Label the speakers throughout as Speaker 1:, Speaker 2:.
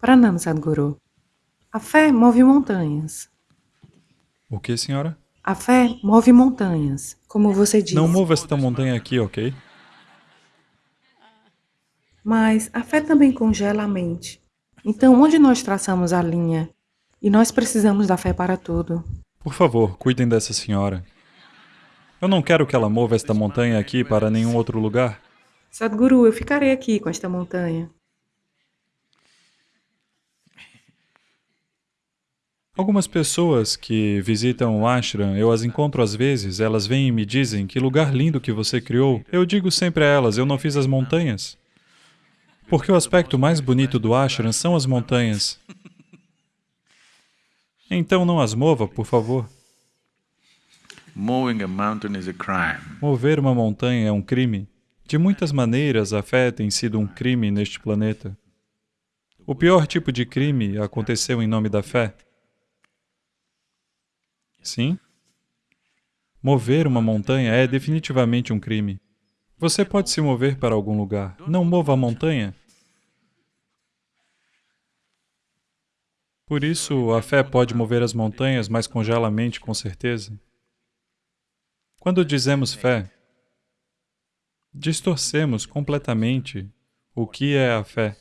Speaker 1: Pranam, Sadhguru. A fé move montanhas.
Speaker 2: O que, senhora?
Speaker 1: A fé move montanhas, como você disse.
Speaker 2: Não mova esta montanha aqui, ok?
Speaker 1: Mas a fé também congela a mente. Então, onde nós traçamos a linha? E nós precisamos da fé para tudo.
Speaker 2: Por favor, cuidem dessa senhora. Eu não quero que ela mova esta montanha aqui para nenhum outro lugar.
Speaker 1: Sadhguru, eu ficarei aqui com esta montanha.
Speaker 2: Algumas pessoas que visitam o ashram, eu as encontro às vezes, elas vêm e me dizem que lugar lindo que você criou. Eu digo sempre a elas, eu não fiz as montanhas. Porque o aspecto mais bonito do ashram são as montanhas. Então não as mova, por favor. Mover uma montanha é um crime. De muitas maneiras, a fé tem sido um crime neste planeta. O pior tipo de crime aconteceu em nome da fé. Sim. Mover uma montanha é definitivamente um crime. Você pode se mover para algum lugar. Não mova a montanha. Por isso, a fé pode mover as montanhas, mas congela a mente com certeza. Quando dizemos fé, distorcemos completamente o que é a fé.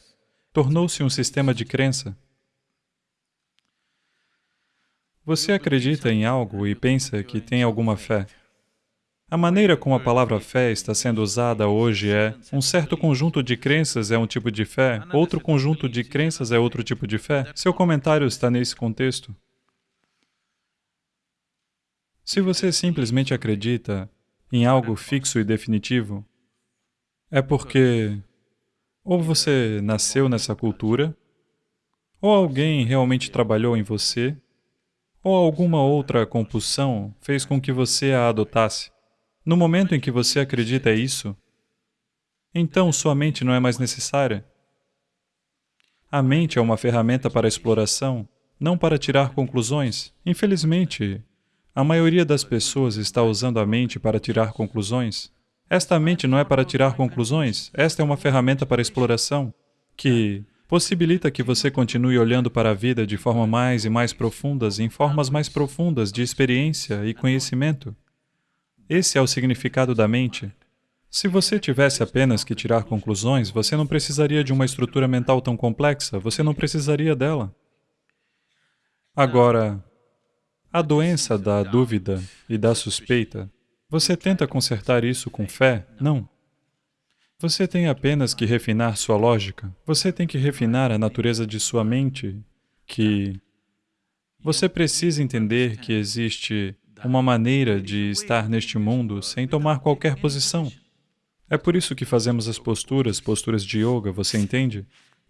Speaker 2: Tornou-se um sistema de crença. Você acredita em algo e pensa que tem alguma fé. A maneira como a palavra fé está sendo usada hoje é um certo conjunto de crenças é um tipo de fé, outro conjunto de crenças é outro tipo de fé. Seu comentário está nesse contexto. Se você simplesmente acredita em algo fixo e definitivo, é porque ou você nasceu nessa cultura, ou alguém realmente trabalhou em você, ou alguma outra compulsão fez com que você a adotasse. No momento em que você acredita isso, então sua mente não é mais necessária. A mente é uma ferramenta para exploração, não para tirar conclusões. Infelizmente, a maioria das pessoas está usando a mente para tirar conclusões. Esta mente não é para tirar conclusões, esta é uma ferramenta para exploração, que possibilita que você continue olhando para a vida de forma mais e mais profundas, em formas mais profundas de experiência e conhecimento. Esse é o significado da mente. Se você tivesse apenas que tirar conclusões, você não precisaria de uma estrutura mental tão complexa, você não precisaria dela. Agora, a doença da dúvida e da suspeita, você tenta consertar isso com fé? Não. Você tem apenas que refinar sua lógica. Você tem que refinar a natureza de sua mente, que você precisa entender que existe uma maneira de estar neste mundo sem tomar qualquer posição. É por isso que fazemos as posturas, posturas de yoga, você entende?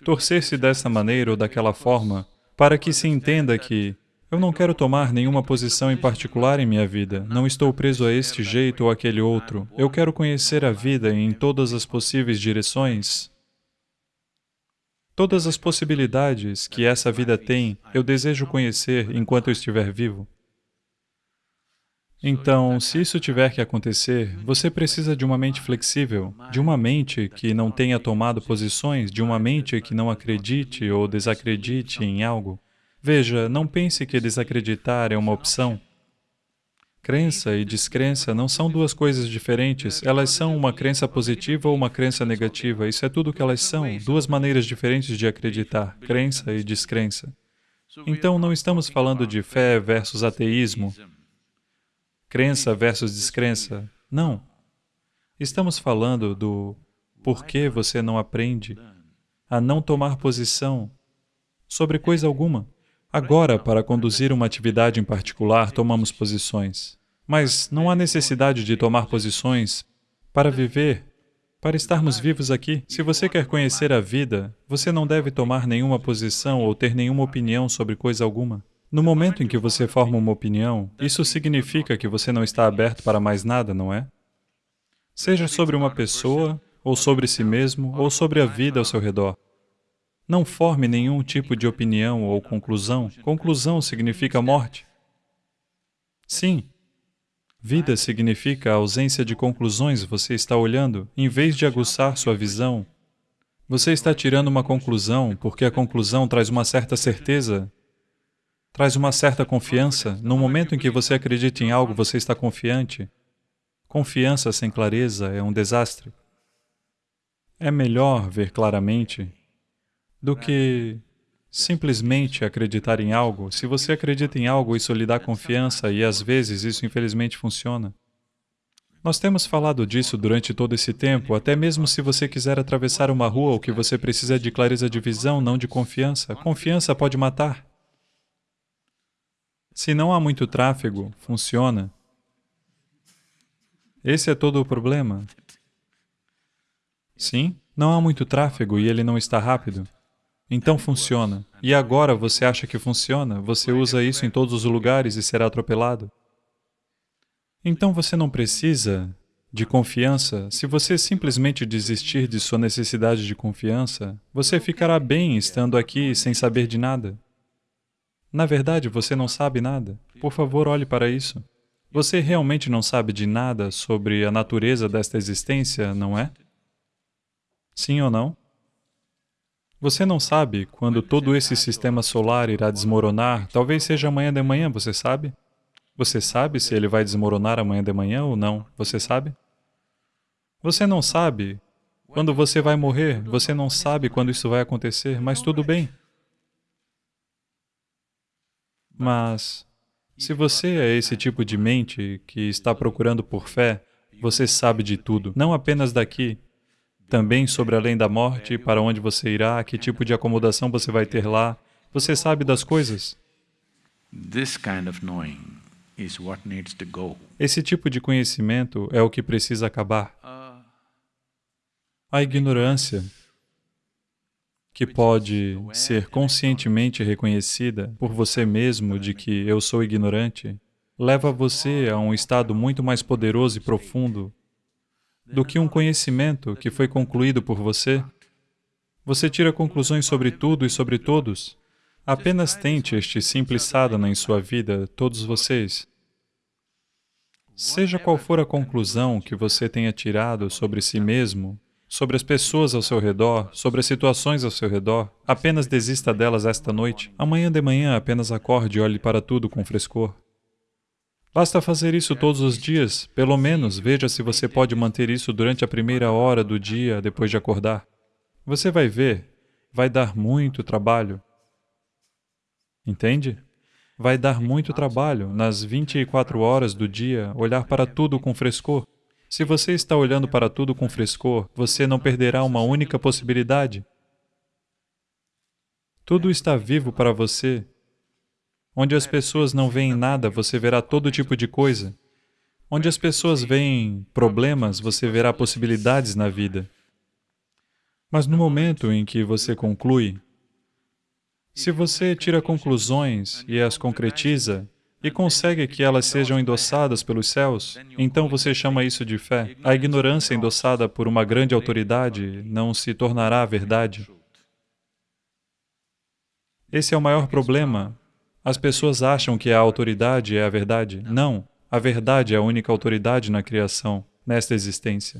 Speaker 2: Torcer-se dessa maneira ou daquela forma, para que se entenda que eu não quero tomar nenhuma posição em particular em minha vida. Não estou preso a este jeito ou aquele outro. Eu quero conhecer a vida em todas as possíveis direções. Todas as possibilidades que essa vida tem, eu desejo conhecer enquanto eu estiver vivo. Então, se isso tiver que acontecer, você precisa de uma mente flexível, de uma mente que não tenha tomado posições, de uma mente que não acredite ou desacredite em algo. Veja, não pense que desacreditar é uma opção. Crença e descrença não são duas coisas diferentes, elas são uma crença positiva ou uma crença negativa, isso é tudo o que elas são, duas maneiras diferentes de acreditar, crença e descrença. Então, não estamos falando de fé versus ateísmo, crença versus descrença, não. Estamos falando do porquê você não aprende a não tomar posição sobre coisa alguma. Agora, para conduzir uma atividade em particular, tomamos posições. Mas não há necessidade de tomar posições para viver, para estarmos vivos aqui. Se você quer conhecer a vida, você não deve tomar nenhuma posição ou ter nenhuma opinião sobre coisa alguma. No momento em que você forma uma opinião, isso significa que você não está aberto para mais nada, não é? Seja sobre uma pessoa, ou sobre si mesmo, ou sobre a vida ao seu redor. Não forme nenhum tipo de opinião ou conclusão. Conclusão significa morte. Sim. Vida significa a ausência de conclusões você está olhando, em vez de aguçar sua visão Você está tirando uma conclusão porque a conclusão traz uma certa certeza, traz uma certa confiança. No momento em que você acredita em algo, você está confiante. Confiança sem clareza é um desastre. É melhor ver claramente do que simplesmente acreditar em algo. Se você acredita em algo, isso lhe dá confiança e às vezes isso infelizmente funciona. Nós temos falado disso durante todo esse tempo, até mesmo se você quiser atravessar uma rua, o que você precisa é de clareza de visão, não de confiança. Confiança pode matar. Se não há muito tráfego, funciona. Esse é todo o problema. Sim, não há muito tráfego e ele não está rápido. Então funciona. E agora você acha que funciona? Você usa isso em todos os lugares e será atropelado. Então você não precisa de confiança. Se você simplesmente desistir de sua necessidade de confiança, você ficará bem estando aqui sem saber de nada. Na verdade, você não sabe nada. Por favor, olhe para isso. Você realmente não sabe de nada sobre a natureza desta existência, não é? Sim ou não? Você não sabe quando todo esse sistema solar irá desmoronar, talvez seja amanhã de manhã, você sabe? Você sabe se ele vai desmoronar amanhã de manhã ou não? Você sabe? Você não sabe quando você vai morrer, você não sabe quando isso vai acontecer, mas tudo bem. Mas, se você é esse tipo de mente que está procurando por fé, você sabe de tudo, não apenas daqui, também sobre além da morte, para onde você irá, que tipo de acomodação você vai ter lá, você sabe das coisas. Esse tipo de conhecimento é o que precisa acabar. A ignorância, que pode ser conscientemente reconhecida por você mesmo de que eu sou ignorante, leva você a um estado muito mais poderoso e profundo do que um conhecimento que foi concluído por você. Você tira conclusões sobre tudo e sobre todos. Apenas tente este simples sadhana em sua vida, todos vocês. Seja qual for a conclusão que você tenha tirado sobre si mesmo, sobre as pessoas ao seu redor, sobre as situações ao seu redor, apenas desista delas esta noite. Amanhã de manhã apenas acorde e olhe para tudo com frescor. Basta fazer isso todos os dias, pelo menos veja se você pode manter isso durante a primeira hora do dia depois de acordar. Você vai ver, vai dar muito trabalho. Entende? Vai dar muito trabalho, nas 24 horas do dia, olhar para tudo com frescor. Se você está olhando para tudo com frescor, você não perderá uma única possibilidade. Tudo está vivo para você. Onde as pessoas não veem nada, você verá todo tipo de coisa. Onde as pessoas veem problemas, você verá possibilidades na vida. Mas no momento em que você conclui, se você tira conclusões e as concretiza, e consegue que elas sejam endossadas pelos céus, então você chama isso de fé. A ignorância endossada por uma grande autoridade não se tornará verdade. Esse é o maior problema. As pessoas acham que a autoridade é a verdade. Não, a verdade é a única autoridade na criação, nesta existência.